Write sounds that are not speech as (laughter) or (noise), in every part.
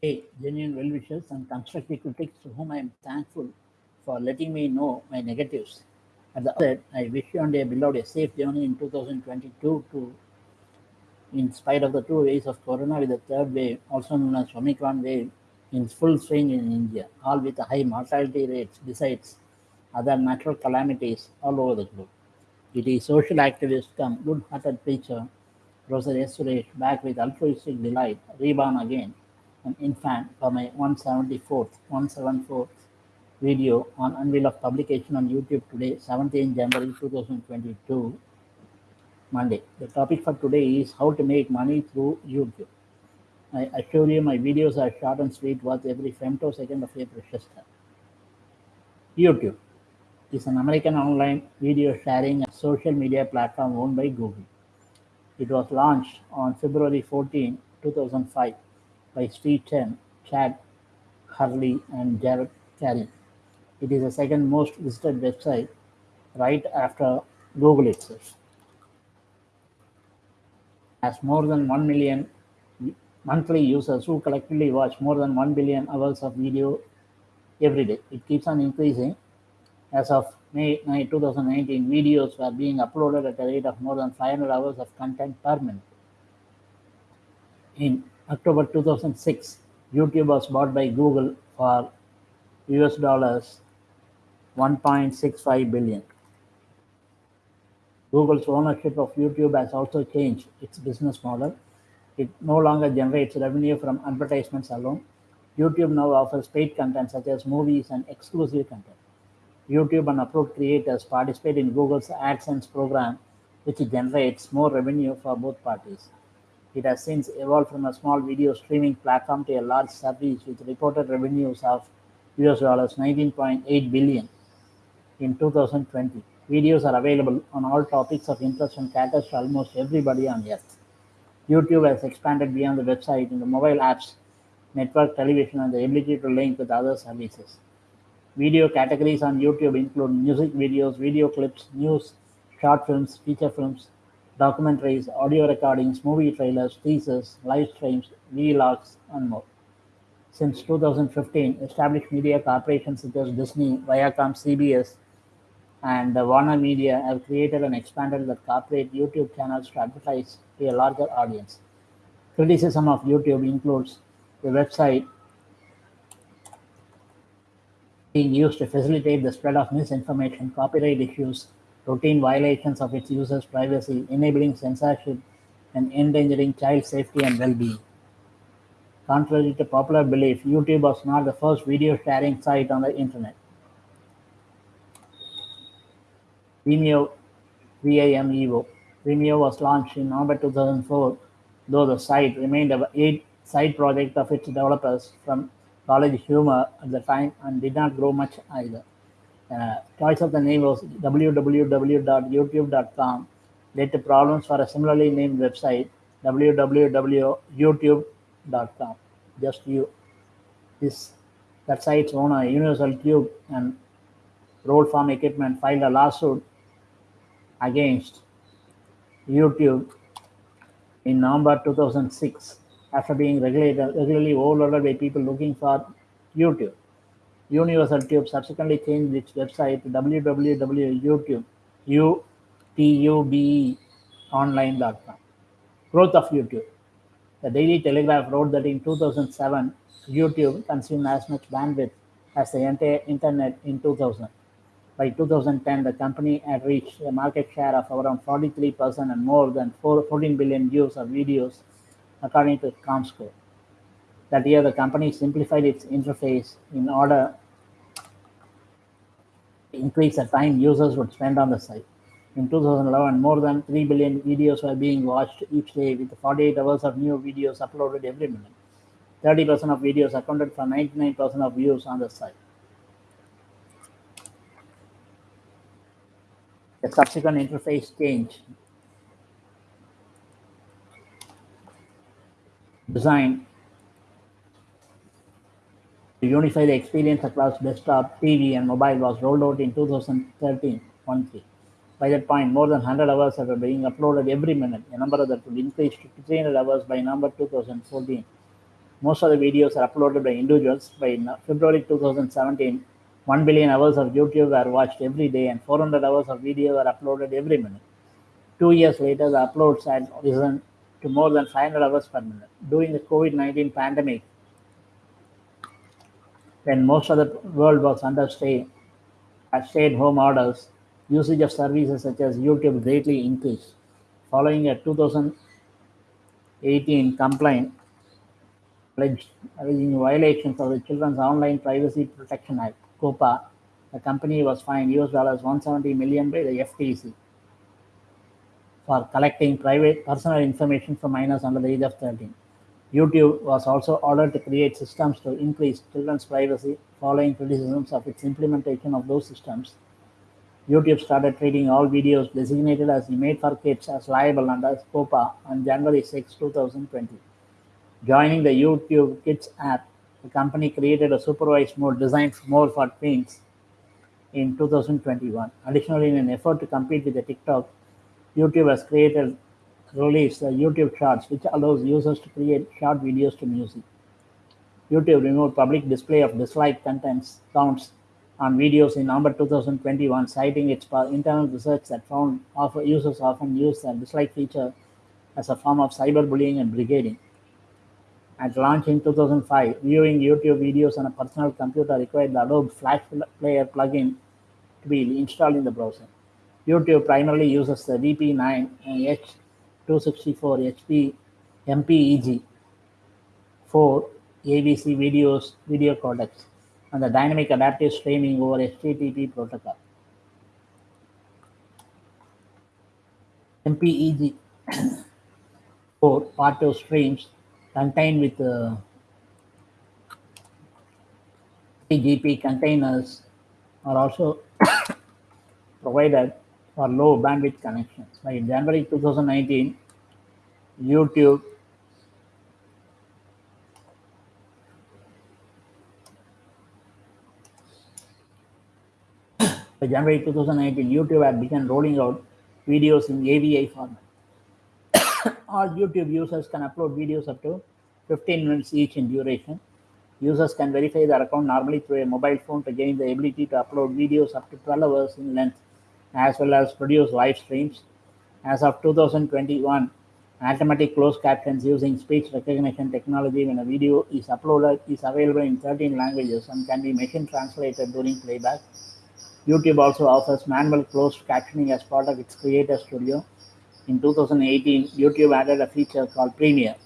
Hey, genuine well wishers and constructive critics to whom I am thankful for letting me know my negatives. At the outset, I wish you and your beloved a safe journey in 2022 to, in spite of the two waves of corona with the third wave, also known as Omicron wave, in full swing in India, all with high mortality rates besides other natural calamities all over the globe. It is social activist come good-hearted preacher, S. Suresh, back with altruistic delight, reborn again, an infant for my 174th, 174th video on unveil of publication on YouTube today, 17 January 2022, Monday. The topic for today is how to make money through YouTube. I assure you my videos are short and sweet, worth every femtosecond of your precious time. YouTube is an American online video sharing and social media platform owned by Google. It was launched on February 14, 2005 by Steve Chen, Chad Hurley, and Jawed Karim. It is the second most visited website right after Google itself. Has more than 1 million monthly users who collectively watch more than 1 billion hours of video every day. It keeps on increasing. As of May 9, 2019, videos were being uploaded at a rate of more than 500 hours of content per minute. In October 2006, YouTube was bought by Google for US dollars 1.65 billion. Google's ownership of YouTube has also changed its business model. It no longer generates revenue from advertisements alone. YouTube now offers paid content such as movies and exclusive content. YouTube and approved creators participate in Google's AdSense program, which generates more revenue for both parties. It has since evolved from a small video streaming platform to a large service with reported revenues of US dollars 19.8 billion in 2020. Videos are available on all topics of interest and caters to almost everybody on earth. YouTube has expanded beyond the website into mobile apps, network television, and the ability to link with other services. Video categories on YouTube include music videos, video clips, news, short films, feature films, documentaries, audio recordings, movie trailers, teasers, live streams, vlogs, and more. Since 2015, established media corporations such as Disney, Viacom, CBS, and Warner Media have created and expanded their corporate YouTube channels to advertise to a larger audience. Criticism of YouTube includes the website being used to facilitate the spread of misinformation, copyright issues, routine violations of its users' privacy, enabling censorship, and endangering child safety and well-being. Contrary to popular belief, YouTube was not the first video sharing site on the internet. Vimeo, V-I-M-E-O. Vimeo was launched in November 2004, though the site remained a side project of its developers from College Humor at the time and did not grow much either. Uh, choice of the name was www.youtube.com led to problems for a similarly named website www.utube.com. Just you. This that site's owner, Universal Tube and Rollform Equipment, filed a lawsuit against YouTube in November 2006 after being regularly overloaded by people looking for YouTube. Universal Tube subsequently changed its website to www.utube, online.com. Growth of YouTube. The Daily Telegraph wrote that in 2007, YouTube consumed as much bandwidth as the entire internet in 2000. By 2010, the company had reached a market share of around 43% and more than 14 billion views of videos, according to ComScore. That year, the company simplified its interface in order increase the time users would spend on the site. In 2011, more than 3 billion videos were being watched each day, with 48 hours of new videos uploaded every minute. 30% of videos accounted for 99% of views on the site. The subsequent interface change designed to unify the experience across desktop, TV, and mobile was rolled out in 2013 13. By that point, more than 100 hours were being uploaded every minute, a number that would increase to 300 hours by November 2014. Most of the videos are uploaded by individuals. By February 2017, 1 billion hours of YouTube are watched every day and 400 hours of video are uploaded every minute. Two years later, the uploads had risen to more than 500 hours per minute. During the COVID-19 pandemic, when most of the world was under stay, uh, stay-at-home orders, usage of services such as YouTube greatly increased. Following a 2018 complaint alleging violations of the Children's Online Privacy Protection Act, COPPA, the company was fined US dollars 170 million by the FTC for collecting private personal information from minors under the age of 13. YouTube was also ordered to create systems to increase children's privacy following criticisms of its implementation of those systems. YouTube started treating all videos designated as made for kids as liable under COPPA on January 6, 2020. Joining the YouTube Kids app, the company created a supervised mode designed more for teens in 2021. Additionally, in an effort to compete with the TikTok, YouTube has created released the YouTube Shorts, which allows users to create short videos to music. YouTube removed public display of dislike contents counts on videos in November 2021, citing its internal research that found users often use the dislike feature as a form of cyberbullying and brigading. At launch in 2005, viewing YouTube videos on a personal computer required the Adobe Flash Player plugin to be installed in the browser. YouTube primarily uses the VP9H 264 HP MPEG for AVC videos, video codecs, and the dynamic adaptive streaming over HTTP protocol. MPEG (coughs) for auto streams contained with uh, 3GP containers are also (coughs) provided for low bandwidth connections. By January 2019, YouTube (coughs) by January 2019, YouTube had begun rolling out videos in AV1 format. (coughs) All YouTube users can upload videos up to 15 minutes each in duration. Users can verify their account normally through a mobile phone to gain the ability to upload videos up to 12 hours in length, as well as produce live streams. As of 2021, automatic closed captions using speech recognition technology when a video is uploaded is available in 13 languages and can be machine translated during playback. YouTube also offers manual closed captioning as part of its Creator Studio. In 2018, YouTube added a feature called Premiere,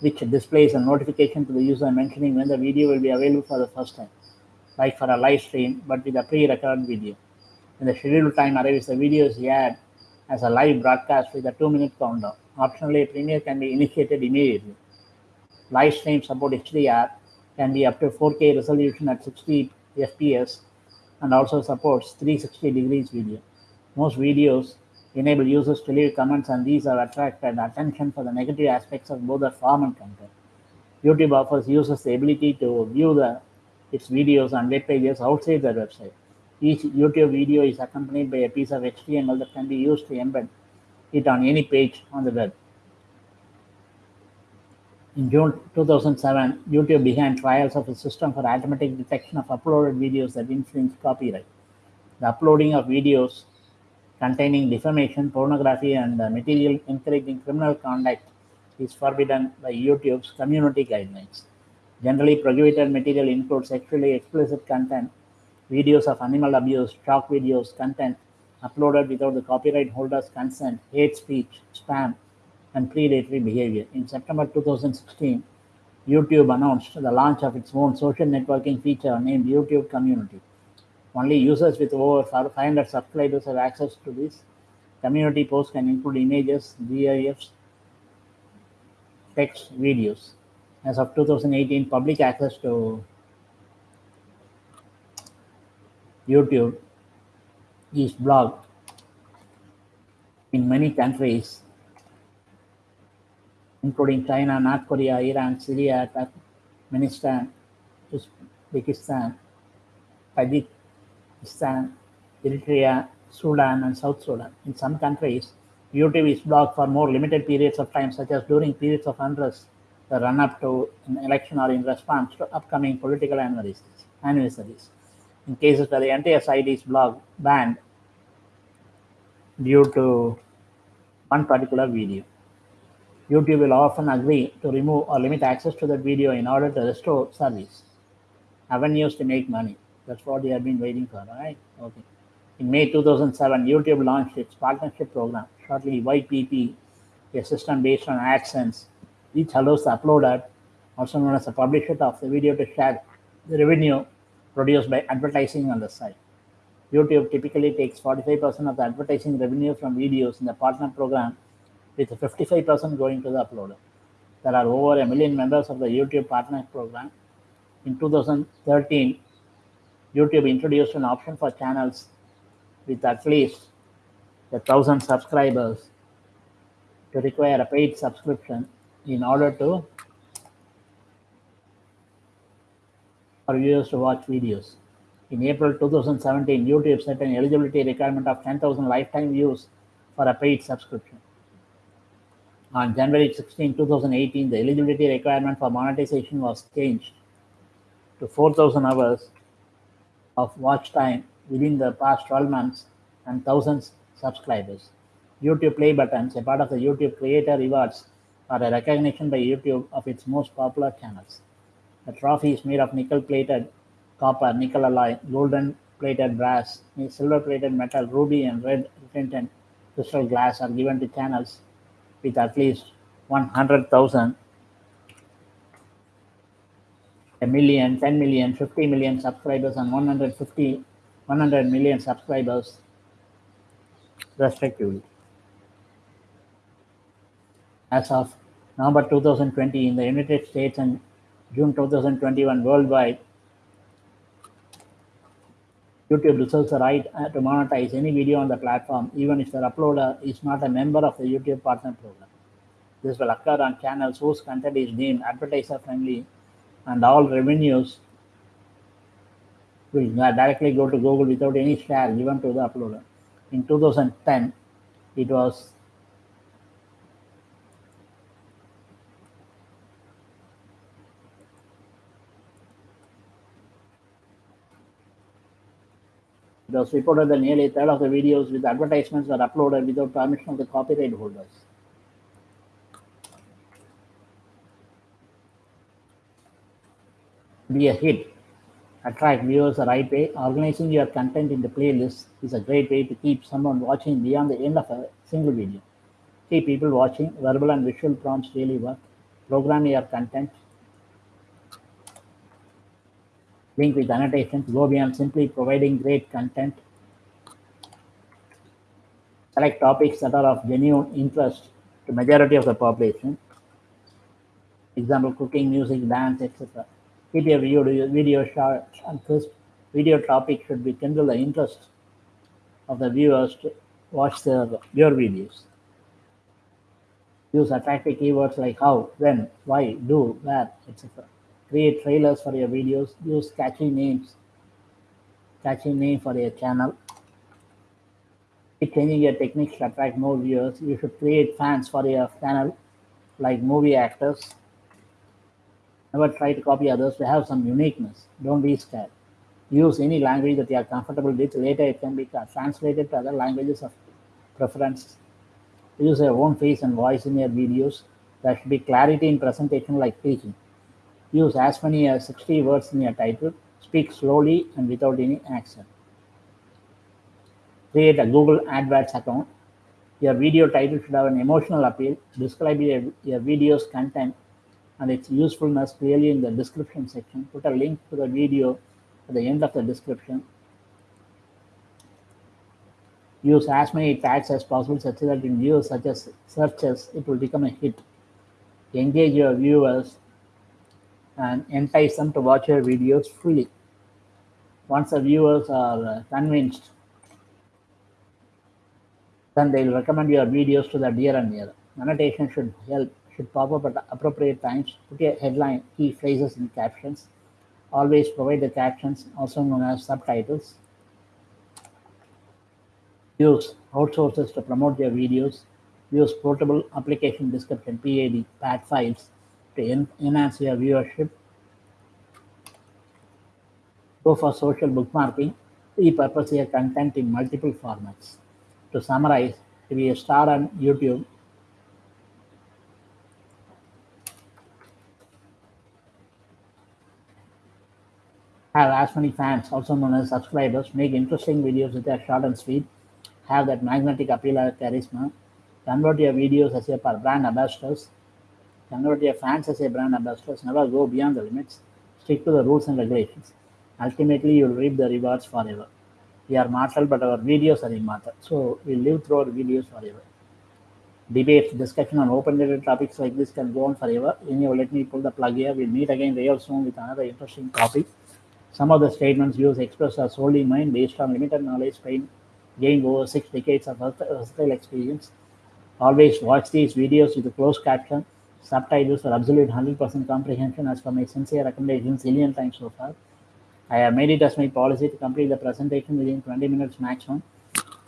which displays a notification to the user mentioning when the video will be available for the first time, like for a live stream, but with a pre-recorded video. When the scheduled time arrives, the video is aired as a live broadcast with a two-minute countdown. Optionally, Premiere can be initiated immediately. Live stream support HDR can be up to 4K resolution at 60 FPS and also supports 360 degrees video. Most videos enable users to leave comments and these have attracted attention for the negative aspects of both the form and content. YouTube offers users the ability to view the, its videos and web pages outside their website. Each YouTube video is accompanied by a piece of HTML that can be used to embed it on any page on the web. In June 2007, YouTube began trials of a system for automatic detection of uploaded videos that infringe copyright. The uploading of videos containing defamation, pornography, and material encouraging criminal conduct is forbidden by YouTube's community guidelines. Generally, prohibited material includes sexually explicit content, videos of animal abuse, shock videos, content uploaded without the copyright holder's consent, hate speech, spam, and predatory behavior. In September 2016, YouTube announced the launch of its own social networking feature named YouTube Community. Only users with over 500 subscribers have access to this. Community posts can include images, GIFs, text, videos. As of 2018, public access to YouTube is blocked in many countries including China, North Korea, Iran, Syria, Turkmenistan, Uzbekistan, Tajikistan, Eritrea, Sudan, and South Sudan. In some countries, YouTube is blocked for more limited periods of time, such as during periods of unrest the run up to an election or in response to upcoming political anniversaries. In cases where the entire site is blocked, banned due to one particular video. YouTube will often agree to remove or limit access to that video in order to restore service. Avenues to make money. That's what we have been waiting for, right? Okay. In May 2007, YouTube launched its partnership program, shortly YPP, a system based on AdSense, which allows the uploader, also known as the publisher of the video, to share the revenue produced by advertising on the site. YouTube typically takes 45% of the advertising revenue from videos in the partner program, with 55% going to the uploader. There are over a million members of the YouTube partner program. In 2013, YouTube introduced an option for channels with at least a thousand subscribers to require a paid subscription in order to for viewers to watch videos. In April 2017, YouTube set an eligibility requirement of 10,000 lifetime views for a paid subscription. On January 16, 2018, the eligibility requirement for monetization was changed to 4,000 hours of watch time within the past 12 months and thousands subscribers. YouTube Play buttons, a part of the YouTube Creator Rewards, are a recognition by YouTube of its most popular channels. The trophy is made of nickel-plated copper, nickel alloy, golden-plated brass, silver-plated metal, ruby, and red retention crystal glass are given to channels with at least 100,000, a million, 10 million, 50 million subscribers, and 150, 100 million subscribers, respectively. As of November 2020 in the United States and June 2021 worldwide, YouTube reserves the right uh, to monetize any video on the platform, even if the uploader is not a member of the YouTube Partner Program. This will occur on channels whose content is deemed advertiser friendly, and all revenues will directly go to Google without any share given to the uploader. In 2010, it was It was reported that nearly a third of the videos with advertisements were uploaded without permission of the copyright holders. Be a hit. Attract viewers the right way. Organizing your content into playlists is a great way to keep someone watching beyond the end of a single video. Keep people watching. Verbal and visual prompts really work. Program your content link with annotations, go beyond simply providing great content. Select topics that are of genuine interest to majority of the population. Example, cooking, music, dance, etc. Keep your video, video short and crisp. Video topic should be kindle the interest of the viewers to watch their, your videos. Use attractive keywords like how, when, why, do, where, etc create trailers for your videos, use catchy names, catchy name for your channel. Keep changing your techniques to attract more viewers. You should create fans for your channel, like movie actors. Never try to copy others to have some uniqueness. Don't be scared. Use any language that you are comfortable with. Later, it can be translated to other languages of preference. Use your own face and voice in your videos. There should be clarity in presentation like teaching. Use as many as 60 words in your title. Speak slowly and without any accent. Create a Google AdWords account. Your video title should have an emotional appeal. Describe your, your video's content and its usefulness clearly in the description section. Put a link to the video at the end of the description. Use as many tags as possible such that in views such as searches, it will become a hit. Engage your viewers and entice them to watch your videos fully. Once the viewers are uh, convinced, then they'll recommend your videos to the dear and near. Annotation should help, should pop up at appropriate times. Put a headline, key phrases in captions. Always provide the captions, also known as subtitles. Use outsources to promote your videos. Use portable application description, PAD, PAD files to en- enhance your viewership. Go for social bookmarking. Repurpose your content in multiple formats. To summarize, to be a star on YouTube, have as many fans, also known as subscribers, make interesting videos that are short and sweet, have that magnetic appeal or charisma, convert your videos as your brand ambassadors, your fans as your brand ambassadors, never go beyond the limits, stick to the rules and regulations. Ultimately, you'll reap the rewards forever. We are mortal, but our videos are immortal. So we live through our videos forever. Debates, discussion on open-ended topics like this can go on forever. Anyway, let me pull the plug here. We'll meet again real soon with another interesting topic. Some of the statements views expressed are solely mine based on limited knowledge gained over six decades of versatile experience. Always watch these videos with a closed caption, subtitles for absolute 100% comprehension as per my sincere recommendations zillion times so far. I have made it as my policy to complete the presentation within 20 minutes maximum.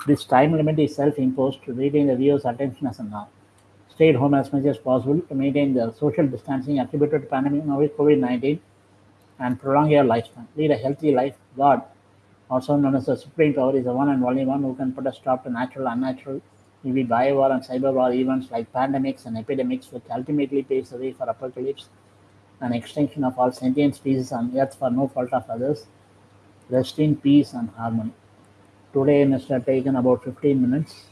This time limit is self-imposed to retain the viewer's attention as of now. Stay at home as much as possible to maintain the social distancing attributed to pandemic novel COVID-19 and prolong your lifespan. Lead a healthy life. God, also known as the Supreme Power, is the one and only one who can put a stop to natural, unnatural, maybe bio-war and cyber-war events like pandemics and epidemics, which ultimately paves the way for apocalypse and extinction of all sentient species on Earth for no fault of others. Rest in peace and harmony. Today must have taken about 15 minutes.